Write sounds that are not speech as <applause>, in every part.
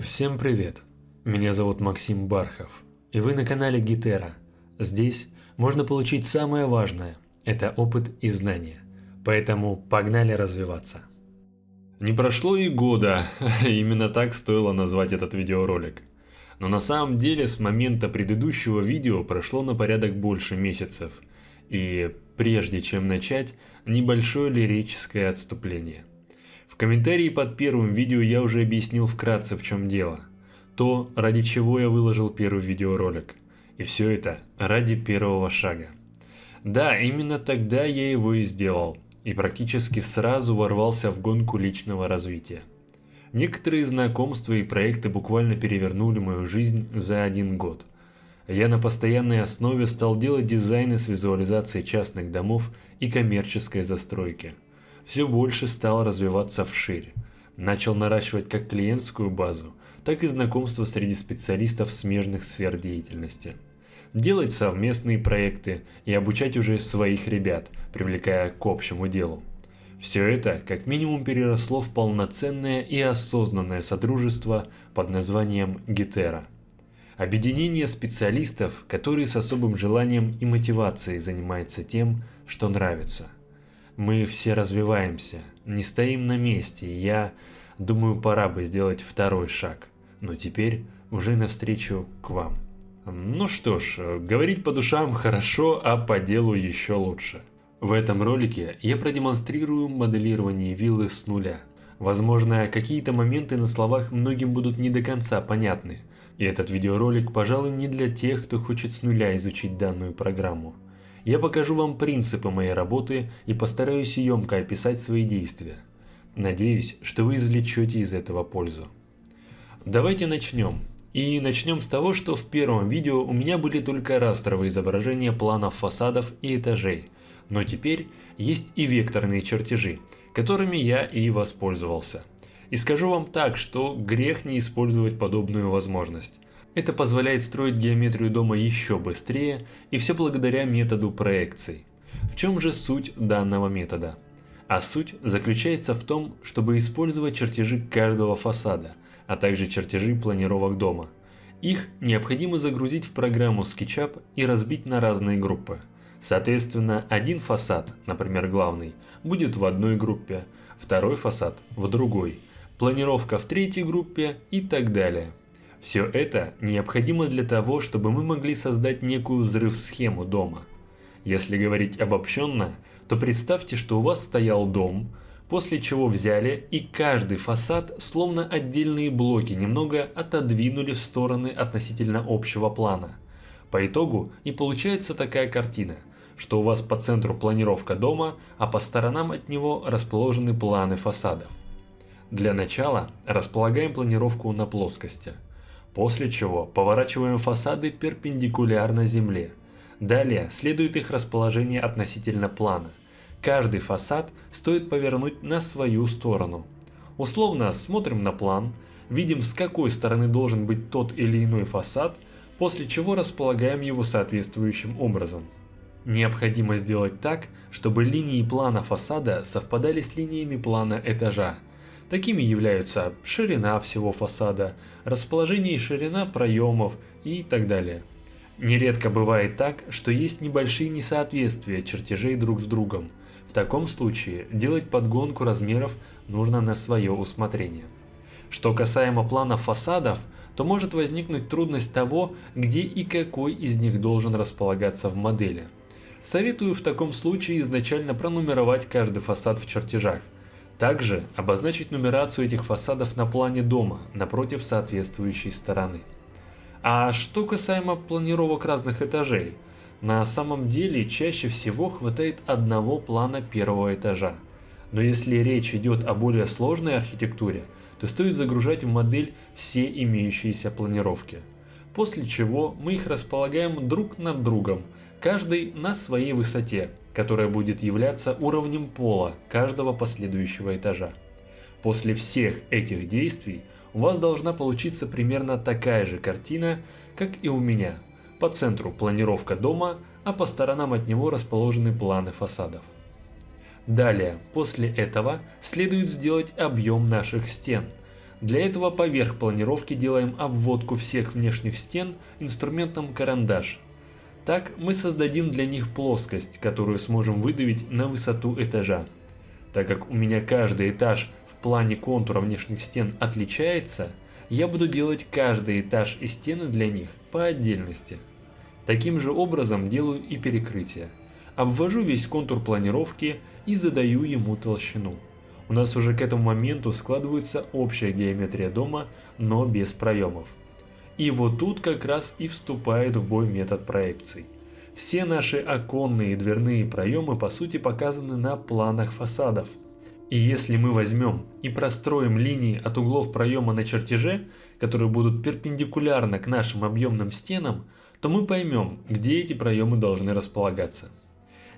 Всем привет! Меня зовут Максим Бархов, и вы на канале Гитера. Здесь можно получить самое важное – это опыт и знания. Поэтому погнали развиваться. Не прошло и года, <laughs> именно так стоило назвать этот видеоролик. Но на самом деле с момента предыдущего видео прошло на порядок больше месяцев. И прежде чем начать, небольшое лирическое отступление – в комментарии под первым видео я уже объяснил вкратце в чем дело. То, ради чего я выложил первый видеоролик. И все это ради первого шага. Да, именно тогда я его и сделал. И практически сразу ворвался в гонку личного развития. Некоторые знакомства и проекты буквально перевернули мою жизнь за один год. Я на постоянной основе стал делать дизайны с визуализацией частных домов и коммерческой застройки – все больше стал развиваться вширь. Начал наращивать как клиентскую базу, так и знакомство среди специалистов смежных сфер деятельности. Делать совместные проекты и обучать уже своих ребят, привлекая к общему делу. Все это как минимум переросло в полноценное и осознанное содружество под названием Гетера. Объединение специалистов, которые с особым желанием и мотивацией занимаются тем, что нравится – мы все развиваемся, не стоим на месте, и я думаю, пора бы сделать второй шаг. Но теперь уже навстречу к вам. Ну что ж, говорить по душам хорошо, а по делу еще лучше. В этом ролике я продемонстрирую моделирование виллы с нуля. Возможно, какие-то моменты на словах многим будут не до конца понятны, и этот видеоролик, пожалуй, не для тех, кто хочет с нуля изучить данную программу. Я покажу вам принципы моей работы и постараюсь емко описать свои действия. Надеюсь, что вы извлечете из этого пользу. Давайте начнем. И начнем с того, что в первом видео у меня были только растровые изображения планов фасадов и этажей, но теперь есть и векторные чертежи, которыми я и воспользовался. И скажу вам так, что грех не использовать подобную возможность. Это позволяет строить геометрию дома еще быстрее и все благодаря методу проекций. В чем же суть данного метода? А суть заключается в том, чтобы использовать чертежи каждого фасада, а также чертежи планировок дома. Их необходимо загрузить в программу SketchUp и разбить на разные группы. Соответственно, один фасад, например главный, будет в одной группе, второй фасад в другой, планировка в третьей группе и так далее. Все это необходимо для того, чтобы мы могли создать некую взрыв-схему дома. Если говорить обобщенно, то представьте, что у вас стоял дом, после чего взяли и каждый фасад, словно отдельные блоки, немного отодвинули в стороны относительно общего плана. По итогу и получается такая картина, что у вас по центру планировка дома, а по сторонам от него расположены планы фасадов. Для начала располагаем планировку на плоскости – После чего поворачиваем фасады перпендикулярно земле. Далее следует их расположение относительно плана. Каждый фасад стоит повернуть на свою сторону. Условно смотрим на план, видим с какой стороны должен быть тот или иной фасад, после чего располагаем его соответствующим образом. Необходимо сделать так, чтобы линии плана фасада совпадали с линиями плана этажа, Такими являются ширина всего фасада, расположение и ширина проемов и так далее. Нередко бывает так, что есть небольшие несоответствия чертежей друг с другом. В таком случае делать подгонку размеров нужно на свое усмотрение. Что касаемо планов фасадов, то может возникнуть трудность того, где и какой из них должен располагаться в модели. Советую в таком случае изначально пронумеровать каждый фасад в чертежах, также обозначить нумерацию этих фасадов на плане дома напротив соответствующей стороны. А что касаемо планировок разных этажей, на самом деле чаще всего хватает одного плана первого этажа. Но если речь идет о более сложной архитектуре, то стоит загружать в модель все имеющиеся планировки. После чего мы их располагаем друг над другом, каждый на своей высоте, которая будет являться уровнем пола каждого последующего этажа. После всех этих действий у вас должна получиться примерно такая же картина, как и у меня. По центру планировка дома, а по сторонам от него расположены планы фасадов. Далее, после этого, следует сделать объем наших стен. Для этого поверх планировки делаем обводку всех внешних стен инструментом карандаш. Так мы создадим для них плоскость, которую сможем выдавить на высоту этажа. Так как у меня каждый этаж в плане контура внешних стен отличается, я буду делать каждый этаж и стены для них по отдельности. Таким же образом делаю и перекрытие. Обвожу весь контур планировки и задаю ему толщину. У нас уже к этому моменту складывается общая геометрия дома, но без проемов. И вот тут как раз и вступает в бой метод проекций. Все наши оконные и дверные проемы по сути показаны на планах фасадов. И если мы возьмем и простроим линии от углов проема на чертеже, которые будут перпендикулярно к нашим объемным стенам, то мы поймем, где эти проемы должны располагаться.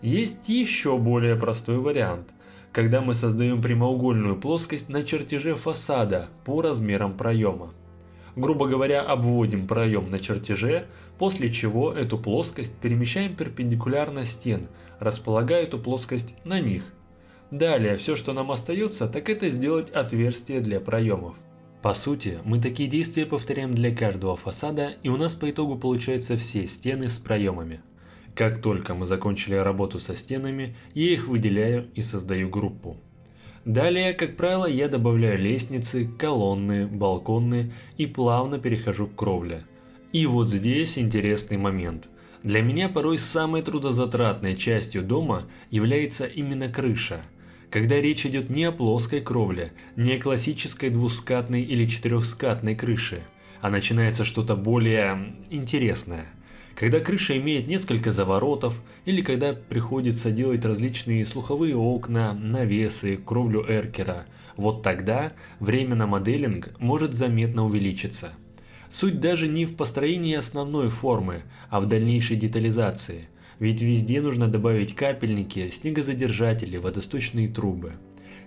Есть еще более простой вариант, когда мы создаем прямоугольную плоскость на чертеже фасада по размерам проема. Грубо говоря, обводим проем на чертеже, после чего эту плоскость перемещаем перпендикулярно стен, располагая эту плоскость на них. Далее, все, что нам остается, так это сделать отверстие для проемов. По сути, мы такие действия повторяем для каждого фасада, и у нас по итогу получаются все стены с проемами. Как только мы закончили работу со стенами, я их выделяю и создаю группу. Далее, как правило, я добавляю лестницы, колонны, балконы и плавно перехожу к кровле. И вот здесь интересный момент. Для меня порой самой трудозатратной частью дома является именно крыша. Когда речь идет не о плоской кровле, не о классической двускатной или четырехскатной крыше, а начинается что-то более интересное – когда крыша имеет несколько заворотов, или когда приходится делать различные слуховые окна, навесы, кровлю эркера, вот тогда время на моделинг может заметно увеличиться. Суть даже не в построении основной формы, а в дальнейшей детализации, ведь везде нужно добавить капельники, снегозадержатели, водосточные трубы.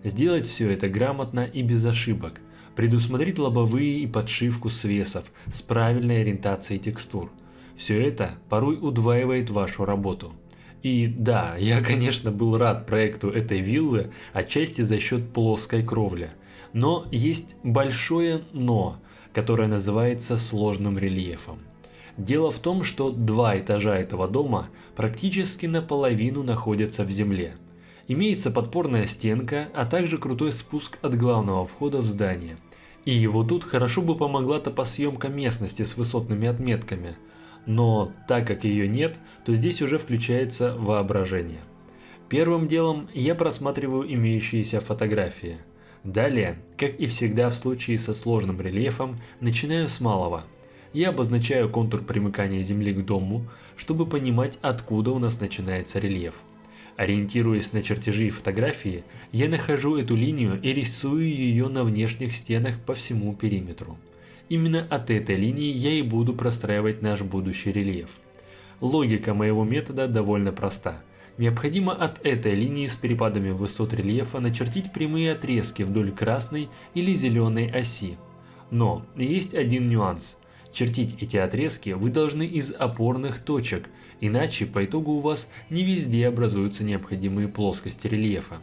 Сделать все это грамотно и без ошибок, предусмотреть лобовые и подшивку свесов с правильной ориентацией текстур – все это порой удваивает вашу работу. И да, я конечно был рад проекту этой виллы, отчасти за счет плоской кровли. Но есть большое но, которое называется сложным рельефом. Дело в том, что два этажа этого дома практически наполовину находятся в земле. Имеется подпорная стенка, а также крутой спуск от главного входа в здание. И вот тут хорошо бы помогла топосъемка местности с высотными отметками – но так как ее нет, то здесь уже включается воображение. Первым делом я просматриваю имеющиеся фотографии. Далее, как и всегда в случае со сложным рельефом, начинаю с малого. Я обозначаю контур примыкания Земли к дому, чтобы понимать, откуда у нас начинается рельеф. Ориентируясь на чертежи и фотографии, я нахожу эту линию и рисую ее на внешних стенах по всему периметру. Именно от этой линии я и буду простраивать наш будущий рельеф. Логика моего метода довольно проста. Необходимо от этой линии с перепадами высот рельефа начертить прямые отрезки вдоль красной или зеленой оси. Но есть один нюанс. Чертить эти отрезки вы должны из опорных точек, иначе по итогу у вас не везде образуются необходимые плоскости рельефа.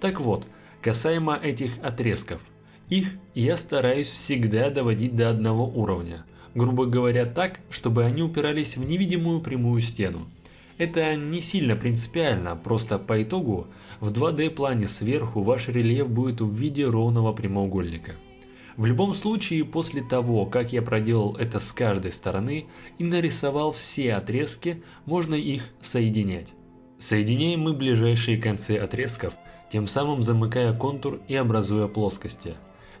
Так вот, касаемо этих отрезков – их я стараюсь всегда доводить до одного уровня, грубо говоря так, чтобы они упирались в невидимую прямую стену. Это не сильно принципиально, просто по итогу в 2D плане сверху ваш рельеф будет в виде ровного прямоугольника. В любом случае, после того, как я проделал это с каждой стороны и нарисовал все отрезки, можно их соединять. Соединяем мы ближайшие концы отрезков, тем самым замыкая контур и образуя плоскости.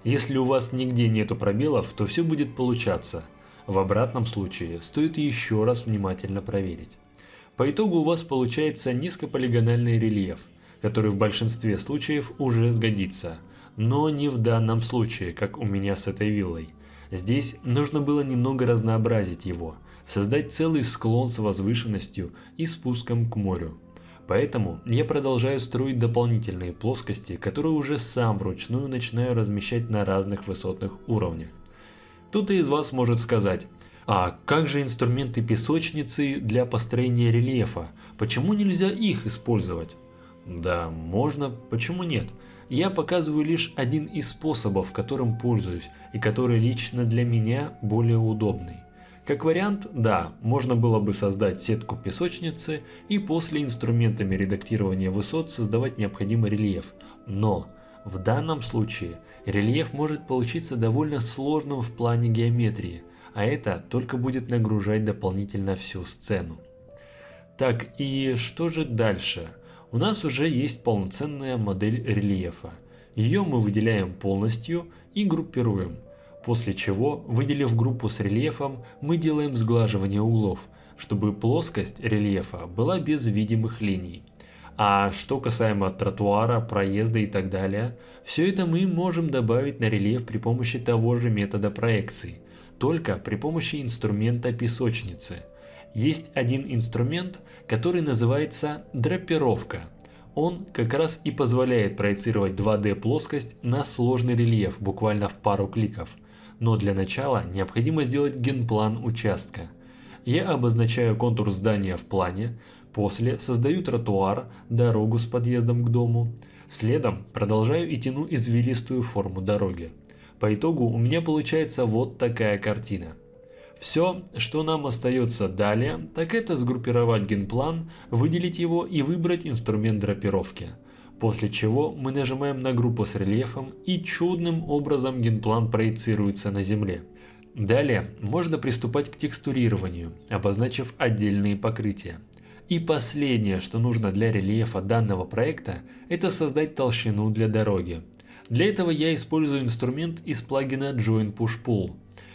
Если у вас нигде нету пробелов, то все будет получаться. В обратном случае стоит еще раз внимательно проверить. По итогу у вас получается низкополигональный рельеф, который в большинстве случаев уже сгодится, но не в данном случае, как у меня с этой виллой. Здесь нужно было немного разнообразить его, создать целый склон с возвышенностью и спуском к морю. Поэтому я продолжаю строить дополнительные плоскости, которые уже сам вручную начинаю размещать на разных высотных уровнях. Кто-то из вас может сказать, а как же инструменты песочницы для построения рельефа? Почему нельзя их использовать? Да, можно, почему нет? я показываю лишь один из способов, которым пользуюсь и который лично для меня более удобный. Как вариант, да, можно было бы создать сетку песочницы и после инструментами редактирования высот создавать необходимый рельеф, но в данном случае рельеф может получиться довольно сложным в плане геометрии, а это только будет нагружать дополнительно всю сцену. Так и что же дальше? У нас уже есть полноценная модель рельефа. Ее мы выделяем полностью и группируем. После чего, выделив группу с рельефом, мы делаем сглаживание углов, чтобы плоскость рельефа была без видимых линий. А что касаемо тротуара, проезда и так далее, все это мы можем добавить на рельеф при помощи того же метода проекции, только при помощи инструмента песочницы. Есть один инструмент, который называется драпировка. Он как раз и позволяет проецировать 2D плоскость на сложный рельеф буквально в пару кликов. Но для начала необходимо сделать генплан участка. Я обозначаю контур здания в плане, После создаю тротуар, дорогу с подъездом к дому. Следом продолжаю и тяну извилистую форму дороги. По итогу у меня получается вот такая картина. Все, что нам остается далее, так это сгруппировать генплан, выделить его и выбрать инструмент драпировки. После чего мы нажимаем на группу с рельефом и чудным образом генплан проецируется на земле. Далее можно приступать к текстурированию, обозначив отдельные покрытия. И последнее, что нужно для рельефа данного проекта, это создать толщину для дороги. Для этого я использую инструмент из плагина Join Push Pull.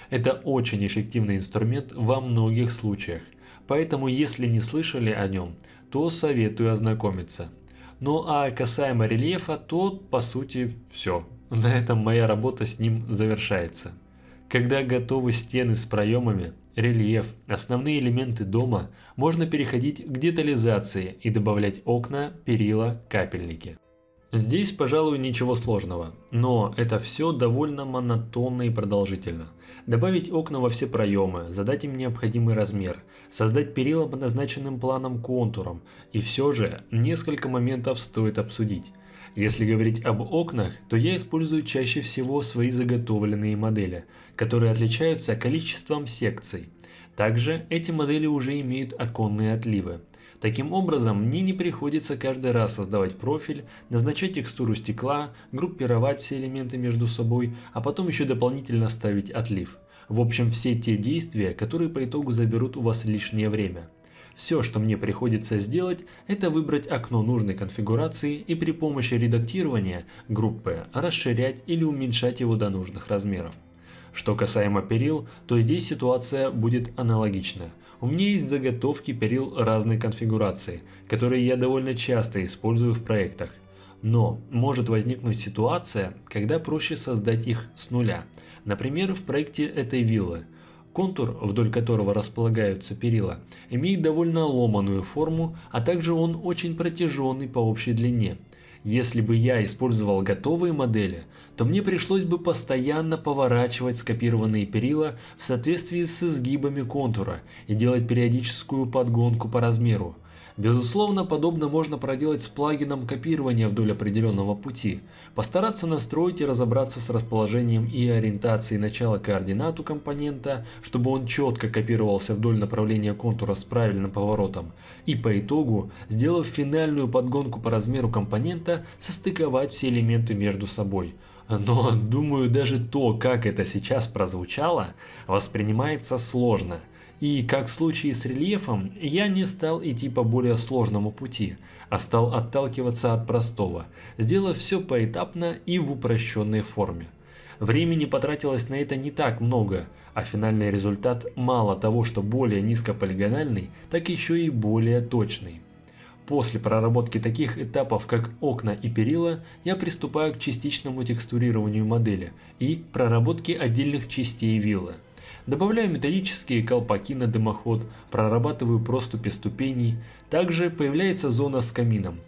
Это очень эффективный инструмент во многих случаях, поэтому если не слышали о нем, то советую ознакомиться. Ну а касаемо рельефа, то по сути все. На этом моя работа с ним завершается. Когда готовы стены с проемами, рельеф, основные элементы дома, можно переходить к детализации и добавлять окна, перила, капельники. Здесь, пожалуй, ничего сложного, но это все довольно монотонно и продолжительно. Добавить окна во все проемы, задать им необходимый размер, создать перила по назначенным планом контурам, и все же несколько моментов стоит обсудить. Если говорить об окнах, то я использую чаще всего свои заготовленные модели, которые отличаются количеством секций. Также эти модели уже имеют оконные отливы. Таким образом, мне не приходится каждый раз создавать профиль, назначать текстуру стекла, группировать все элементы между собой, а потом еще дополнительно ставить отлив. В общем, все те действия, которые по итогу заберут у вас лишнее время. Все, что мне приходится сделать, это выбрать окно нужной конфигурации и при помощи редактирования группы расширять или уменьшать его до нужных размеров. Что касаемо перил, то здесь ситуация будет аналогична. У меня есть заготовки перил разной конфигурации, которые я довольно часто использую в проектах. Но может возникнуть ситуация, когда проще создать их с нуля. Например, в проекте этой виллы – Контур, вдоль которого располагаются перила, имеет довольно ломаную форму, а также он очень протяженный по общей длине. Если бы я использовал готовые модели, то мне пришлось бы постоянно поворачивать скопированные перила в соответствии с изгибами контура и делать периодическую подгонку по размеру. Безусловно, подобно можно проделать с плагином копирования вдоль определенного пути, постараться настроить и разобраться с расположением и ориентацией начала координат у компонента, чтобы он четко копировался вдоль направления контура с правильным поворотом, и по итогу, сделав финальную подгонку по размеру компонента, состыковать все элементы между собой. Но думаю даже то, как это сейчас прозвучало, воспринимается сложно – и, как в случае с рельефом, я не стал идти по более сложному пути, а стал отталкиваться от простого, сделав все поэтапно и в упрощенной форме. Времени потратилось на это не так много, а финальный результат мало того, что более низкополигональный, так еще и более точный. После проработки таких этапов, как окна и перила, я приступаю к частичному текстурированию модели и проработке отдельных частей виллы. Добавляю металлические колпаки на дымоход, прорабатываю проступи ступеней. Также появляется зона с камином.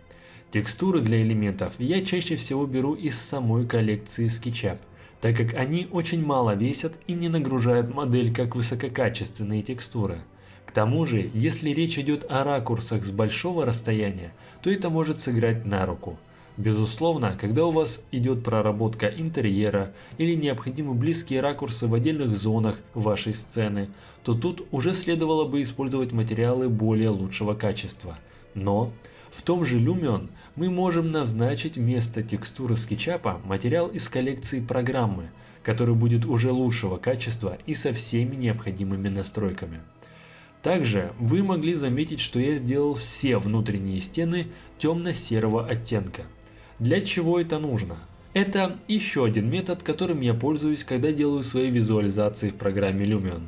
Текстуры для элементов я чаще всего беру из самой коллекции SketchUp, так как они очень мало весят и не нагружают модель как высококачественные текстуры. К тому же, если речь идет о ракурсах с большого расстояния, то это может сыграть на руку. Безусловно, когда у вас идет проработка интерьера или необходимы близкие ракурсы в отдельных зонах вашей сцены, то тут уже следовало бы использовать материалы более лучшего качества. Но в том же Lumion мы можем назначить вместо текстуры скетчапа материал из коллекции программы, который будет уже лучшего качества и со всеми необходимыми настройками. Также вы могли заметить, что я сделал все внутренние стены темно-серого оттенка. Для чего это нужно? Это еще один метод, которым я пользуюсь, когда делаю свои визуализации в программе Lumion.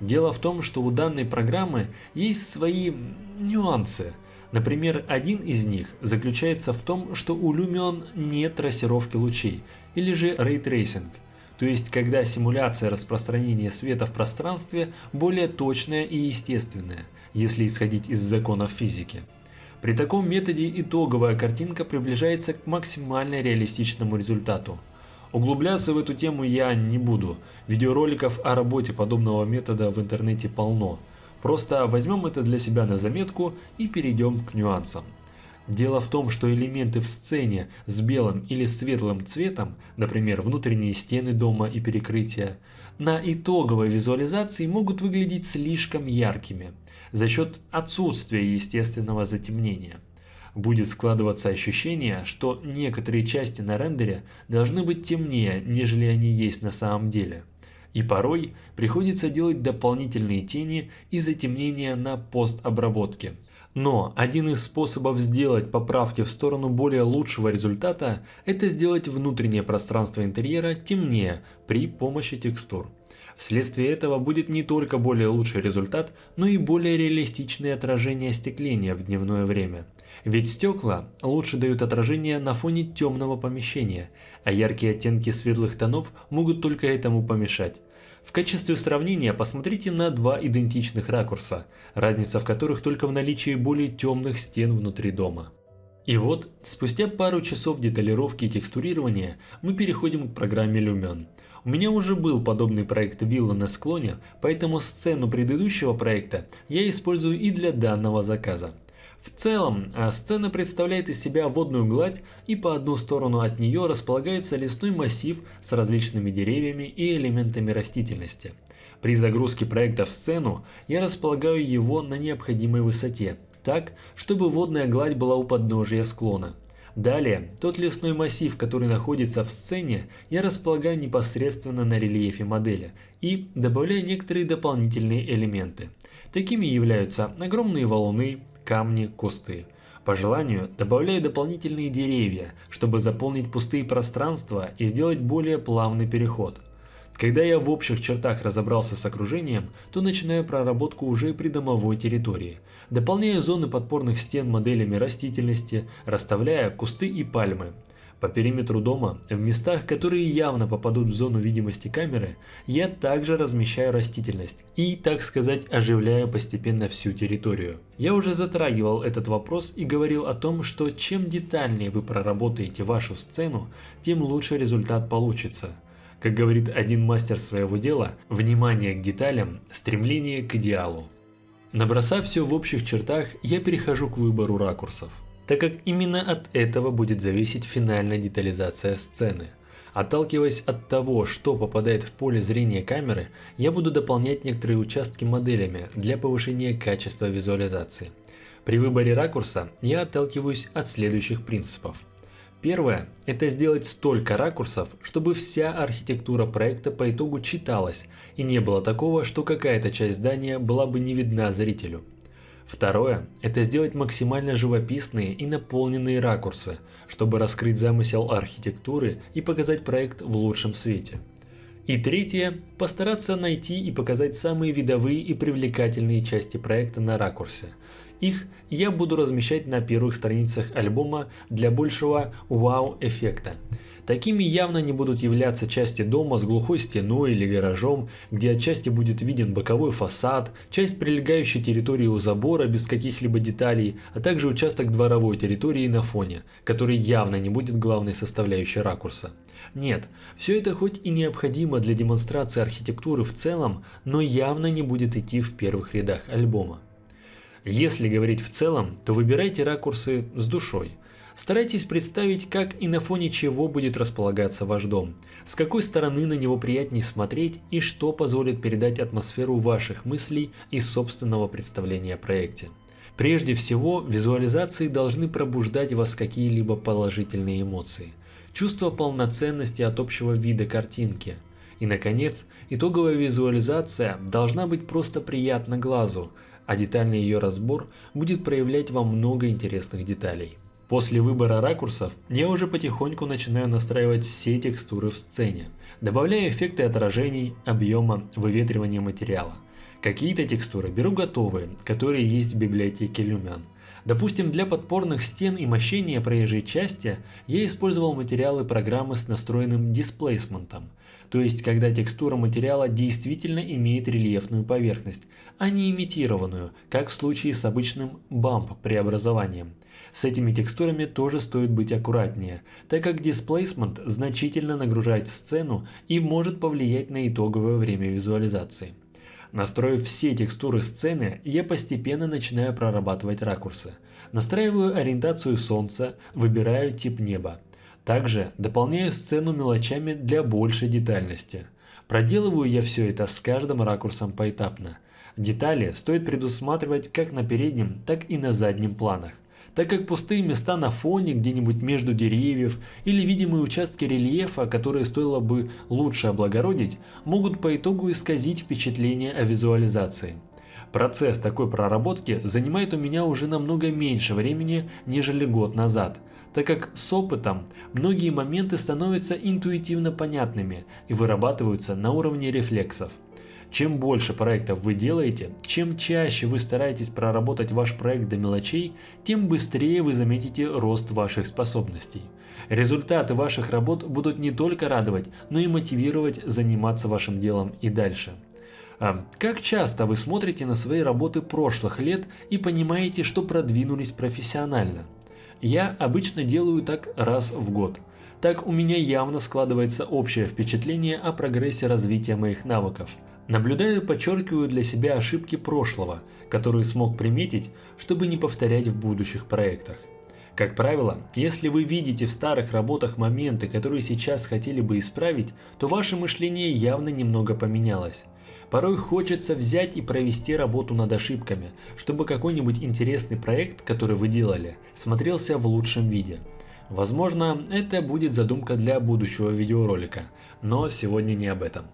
Дело в том, что у данной программы есть свои нюансы. Например, один из них заключается в том, что у Lumion нет трассировки лучей, или же Ray Tracing – то есть когда симуляция распространения света в пространстве более точная и естественная, если исходить из законов физики. При таком методе итоговая картинка приближается к максимально реалистичному результату. Углубляться в эту тему я не буду, видеороликов о работе подобного метода в интернете полно. Просто возьмем это для себя на заметку и перейдем к нюансам. Дело в том, что элементы в сцене с белым или светлым цветом, например, внутренние стены дома и перекрытия, на итоговой визуализации могут выглядеть слишком яркими за счет отсутствия естественного затемнения. Будет складываться ощущение, что некоторые части на рендере должны быть темнее, нежели они есть на самом деле. И порой приходится делать дополнительные тени и затемнения на постобработке – но один из способов сделать поправки в сторону более лучшего результата – это сделать внутреннее пространство интерьера темнее при помощи текстур. Вследствие этого будет не только более лучший результат, но и более реалистичное отражение остекления в дневное время. Ведь стекла лучше дают отражение на фоне темного помещения, а яркие оттенки светлых тонов могут только этому помешать. В качестве сравнения посмотрите на два идентичных ракурса, разница в которых только в наличии более темных стен внутри дома. И вот, спустя пару часов деталировки и текстурирования, мы переходим к программе Lumion. У меня уже был подобный проект вилла на склоне, поэтому сцену предыдущего проекта я использую и для данного заказа. В целом, а сцена представляет из себя водную гладь и по одну сторону от нее располагается лесной массив с различными деревьями и элементами растительности. При загрузке проекта в сцену я располагаю его на необходимой высоте, так, чтобы водная гладь была у подножия склона. Далее, тот лесной массив, который находится в сцене, я располагаю непосредственно на рельефе модели и добавляю некоторые дополнительные элементы. Такими являются огромные валуны, камни, кусты. По желанию добавляю дополнительные деревья, чтобы заполнить пустые пространства и сделать более плавный переход. Когда я в общих чертах разобрался с окружением, то начинаю проработку уже придомовой территории. Дополняю зоны подпорных стен моделями растительности, расставляя кусты и пальмы. По периметру дома, в местах, которые явно попадут в зону видимости камеры, я также размещаю растительность и, так сказать, оживляю постепенно всю территорию. Я уже затрагивал этот вопрос и говорил о том, что чем детальнее вы проработаете вашу сцену, тем лучше результат получится. Как говорит один мастер своего дела, внимание к деталям, стремление к идеалу. Набросав все в общих чертах, я перехожу к выбору ракурсов так как именно от этого будет зависеть финальная детализация сцены. Отталкиваясь от того, что попадает в поле зрения камеры, я буду дополнять некоторые участки моделями для повышения качества визуализации. При выборе ракурса я отталкиваюсь от следующих принципов. Первое – это сделать столько ракурсов, чтобы вся архитектура проекта по итогу читалась, и не было такого, что какая-то часть здания была бы не видна зрителю. Второе – это сделать максимально живописные и наполненные ракурсы, чтобы раскрыть замысел архитектуры и показать проект в лучшем свете. И третье – постараться найти и показать самые видовые и привлекательные части проекта на ракурсе. Их я буду размещать на первых страницах альбома для большего вау-эффекта. Такими явно не будут являться части дома с глухой стеной или гаражом, где отчасти будет виден боковой фасад, часть прилегающей территории у забора без каких-либо деталей, а также участок дворовой территории на фоне, который явно не будет главной составляющей ракурса. Нет, все это хоть и необходимо для демонстрации архитектуры в целом, но явно не будет идти в первых рядах альбома. Если говорить в целом, то выбирайте ракурсы с душой – Старайтесь представить, как и на фоне чего будет располагаться ваш дом, с какой стороны на него приятнее смотреть и что позволит передать атмосферу ваших мыслей и собственного представления о проекте. Прежде всего, визуализации должны пробуждать в вас какие-либо положительные эмоции, чувство полноценности от общего вида картинки. И, наконец, итоговая визуализация должна быть просто приятна глазу, а детальный ее разбор будет проявлять вам много интересных деталей. После выбора ракурсов я уже потихоньку начинаю настраивать все текстуры в сцене, добавляя эффекты отражений, объема, выветривания материала. Какие-то текстуры беру готовые, которые есть в библиотеке Lumion. Допустим, для подпорных стен и мощения проезжей части я использовал материалы программы с настроенным дисплейсментом, то есть когда текстура материала действительно имеет рельефную поверхность, а не имитированную, как в случае с обычным бамп преобразованием. С этими текстурами тоже стоит быть аккуратнее, так как дисплейсмент значительно нагружает сцену и может повлиять на итоговое время визуализации. Настроив все текстуры сцены, я постепенно начинаю прорабатывать ракурсы. Настраиваю ориентацию солнца, выбираю тип неба. Также дополняю сцену мелочами для большей детальности. Проделываю я все это с каждым ракурсом поэтапно. Детали стоит предусматривать как на переднем, так и на заднем планах так как пустые места на фоне где-нибудь между деревьев или видимые участки рельефа, которые стоило бы лучше облагородить, могут по итогу исказить впечатление о визуализации. Процесс такой проработки занимает у меня уже намного меньше времени, нежели год назад, так как с опытом многие моменты становятся интуитивно понятными и вырабатываются на уровне рефлексов. Чем больше проектов вы делаете, чем чаще вы стараетесь проработать ваш проект до мелочей, тем быстрее вы заметите рост ваших способностей. Результаты ваших работ будут не только радовать, но и мотивировать заниматься вашим делом и дальше. А как часто вы смотрите на свои работы прошлых лет и понимаете, что продвинулись профессионально? Я обычно делаю так раз в год. Так у меня явно складывается общее впечатление о прогрессе развития моих навыков – Наблюдаю и подчеркиваю для себя ошибки прошлого, которые смог приметить, чтобы не повторять в будущих проектах. Как правило, если вы видите в старых работах моменты, которые сейчас хотели бы исправить, то ваше мышление явно немного поменялось. Порой хочется взять и провести работу над ошибками, чтобы какой-нибудь интересный проект, который вы делали, смотрелся в лучшем виде. Возможно, это будет задумка для будущего видеоролика, но сегодня не об этом.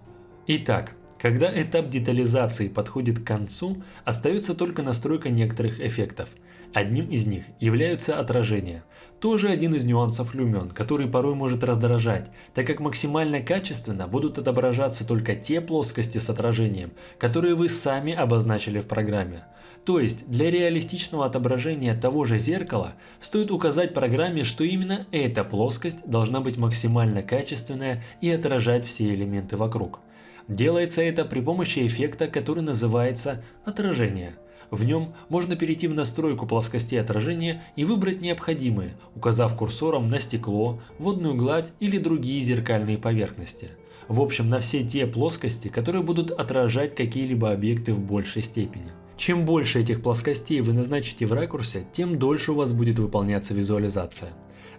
Итак, когда этап детализации подходит к концу, остается только настройка некоторых эффектов. Одним из них являются отражения. Тоже один из нюансов люмен, который порой может раздражать, так как максимально качественно будут отображаться только те плоскости с отражением, которые вы сами обозначили в программе. То есть для реалистичного отображения того же зеркала стоит указать программе, что именно эта плоскость должна быть максимально качественная и отражать все элементы вокруг. Делается это при помощи эффекта, который называется отражение. В нем можно перейти в настройку плоскостей отражения и выбрать необходимые, указав курсором на стекло, водную гладь или другие зеркальные поверхности. В общем, на все те плоскости, которые будут отражать какие-либо объекты в большей степени. Чем больше этих плоскостей вы назначите в ракурсе, тем дольше у вас будет выполняться визуализация.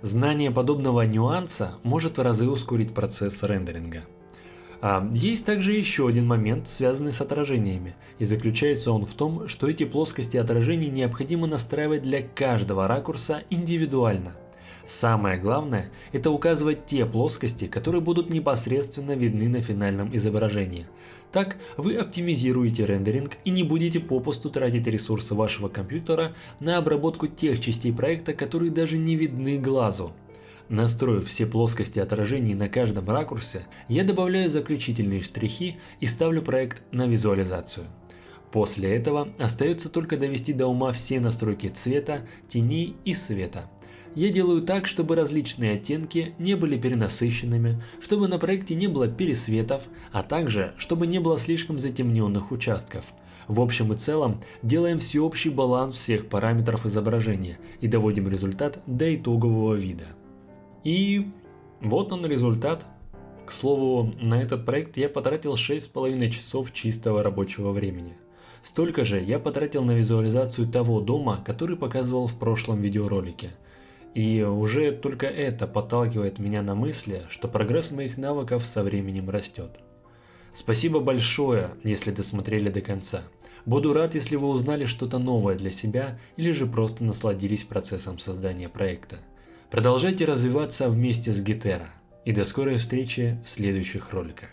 Знание подобного нюанса может в разы ускорить процесс рендеринга. А, есть также еще один момент, связанный с отражениями, и заключается он в том, что эти плоскости отражений необходимо настраивать для каждого ракурса индивидуально. Самое главное – это указывать те плоскости, которые будут непосредственно видны на финальном изображении. Так вы оптимизируете рендеринг и не будете попусту тратить ресурсы вашего компьютера на обработку тех частей проекта, которые даже не видны глазу. Настроив все плоскости отражений на каждом ракурсе, я добавляю заключительные штрихи и ставлю проект на визуализацию. После этого остается только довести до ума все настройки цвета, теней и света. Я делаю так, чтобы различные оттенки не были перенасыщенными, чтобы на проекте не было пересветов, а также, чтобы не было слишком затемненных участков. В общем и целом, делаем всеобщий баланс всех параметров изображения и доводим результат до итогового вида. И вот он результат. К слову, на этот проект я потратил 6,5 часов чистого рабочего времени. Столько же я потратил на визуализацию того дома, который показывал в прошлом видеоролике. И уже только это подталкивает меня на мысли, что прогресс моих навыков со временем растет. Спасибо большое, если досмотрели до конца. Буду рад, если вы узнали что-то новое для себя или же просто насладились процессом создания проекта. Продолжайте развиваться вместе с Гетера. И до скорой встречи в следующих роликах.